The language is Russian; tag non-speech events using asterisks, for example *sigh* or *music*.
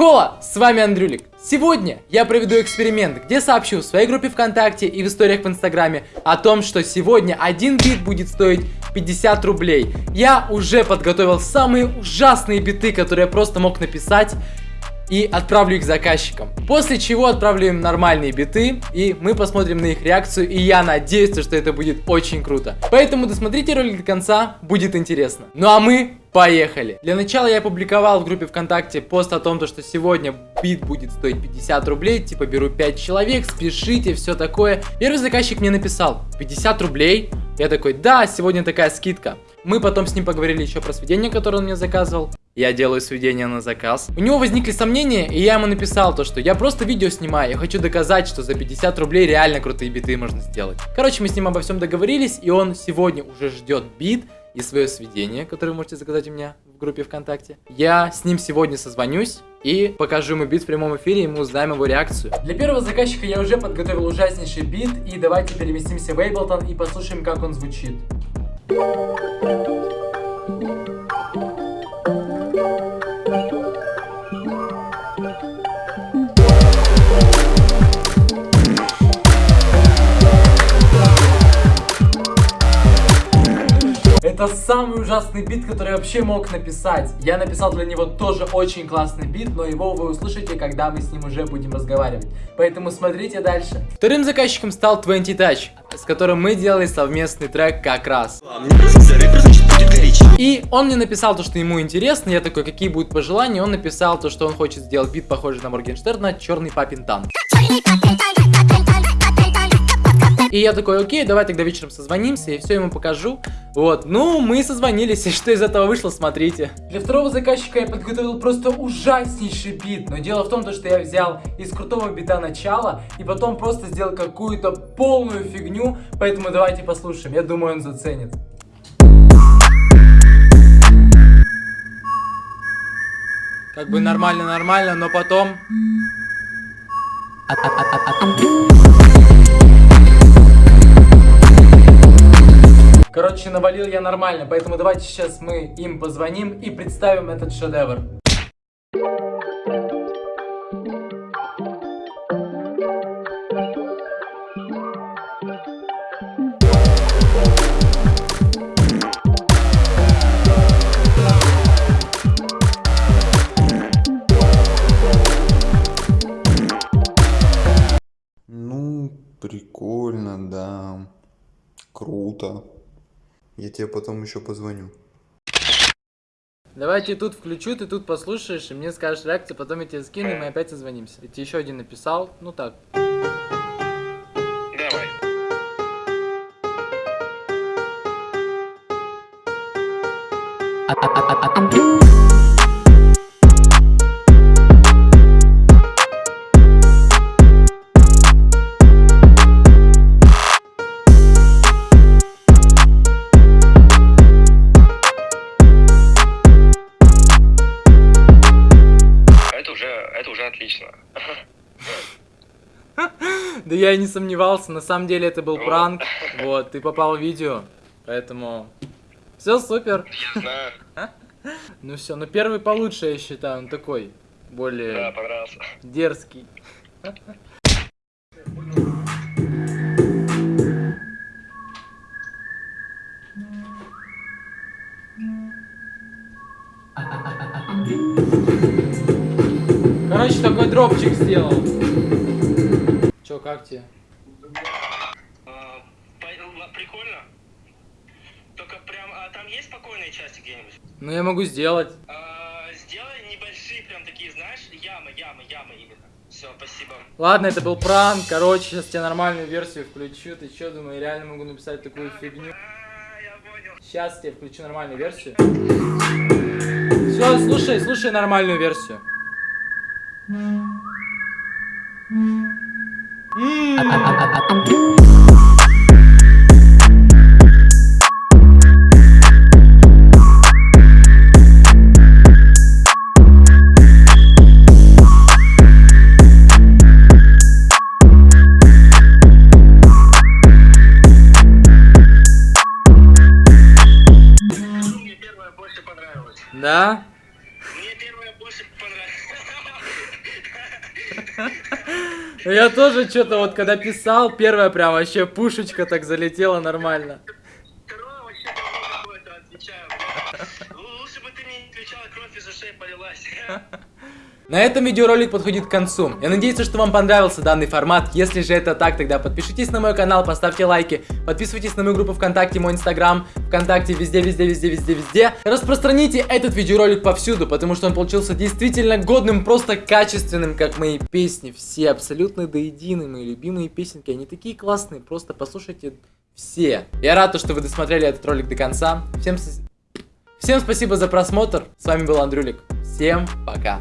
Кола, с вами Андрюлик. Сегодня я проведу эксперимент, где сообщу в своей группе ВКонтакте и в историях в Инстаграме о том, что сегодня один бит будет стоить 50 рублей. Я уже подготовил самые ужасные биты, которые я просто мог написать и отправлю их заказчикам. После чего отправлю им нормальные биты, и мы посмотрим на их реакцию, и я надеюсь, что это будет очень круто. Поэтому досмотрите ролик до конца, будет интересно. Ну а мы Поехали! Для начала я опубликовал в группе ВКонтакте пост о том, что сегодня бит будет стоить 50 рублей, типа беру 5 человек, спешите, все такое. Первый заказчик мне написал, 50 рублей? Я такой, да, сегодня такая скидка. Мы потом с ним поговорили еще про сведения, которые он мне заказывал. Я делаю сведения на заказ. У него возникли сомнения, и я ему написал то, что я просто видео снимаю, я хочу доказать, что за 50 рублей реально крутые биты можно сделать. Короче, мы с ним обо всем договорились, и он сегодня уже ждет бит, и свое сведение, которое вы можете заказать у меня в группе ВКонтакте. Я с ним сегодня созвонюсь и покажу ему бит в прямом эфире, и мы узнаем его реакцию. Для первого заказчика я уже подготовил ужаснейший бит, и давайте переместимся в Ableton и послушаем, как он звучит. Это самый ужасный бит, который я вообще мог написать. Я написал для него тоже очень классный бит, но его вы услышите, когда мы с ним уже будем разговаривать. Поэтому смотрите дальше. Вторым заказчиком стал 20 Touch, с которым мы делали совместный трек как раз. И он мне написал то, что ему интересно, я такой, какие будут пожелания, он написал то, что он хочет сделать бит, похожий на Моргенштерна, черный папин танк. И я такой, окей, давай тогда вечером созвонимся, и все ему покажу. Вот, ну, мы созвонились, *laughs* и что из этого вышло, смотрите. Для второго заказчика я подготовил просто ужаснейший бит. Но дело в том, что я взял из крутого бита начало, и потом просто сделал какую-то полную фигню. Поэтому давайте послушаем, я думаю, он заценит. Как бы нормально-нормально, но потом... Короче, навалил я нормально, поэтому давайте сейчас мы им позвоним и представим этот шедевр. Ну, прикольно, да. Круто. Я тебе потом еще позвоню. Давайте тут включу, ты тут послушаешь, и мне скажешь реакцию, потом я тебе скину, и мы опять созвонимся. Я тебе еще один написал, ну так. Давай. Да я и не сомневался, на самом деле это был пранк. Вот, ты попал в видео, поэтому... Все супер. Я знаю. Ну все, ну первый получше, я считаю, он такой, Да, более понравился. дерзкий. Короче, такой дропчик сделал. Как тебе? А, Прикольно. Только прям, а там есть спокойные части где-нибудь? Ну я могу сделать. А, Сделай небольшие, прям такие, знаешь, ямы, ямы, ямы именно. Все, спасибо. Ладно, это был пранк. Короче, сейчас тебе нормальную версию включу. Ты чё, думаю, я реально могу написать такую фигню? А, я понял. Сейчас тебе включу нормальную версию. Все, слушай, слушай нормальную версию. Понравилась. Да? Я тоже что-то вот когда писал, первая прям вообще пушечка так залетела нормально. Л- Лучше бы ты не отвечала, кровь из ушей полилась. На этом видеоролик подходит к концу. Я надеюсь, что вам понравился данный формат. Если же это так, тогда подпишитесь на мой канал, поставьте лайки, подписывайтесь на мою группу ВКонтакте, мой инстаграм, ВКонтакте, везде, везде, везде, везде, везде. Распространите этот видеоролик повсюду, потому что он получился действительно годным, просто качественным, как мои песни. Все абсолютно до мои любимые песенки. Они такие классные, просто послушайте все. Я рад, что вы досмотрели этот ролик до конца. Всем, Всем спасибо за просмотр. С вами был Андрюлик. Всем пока.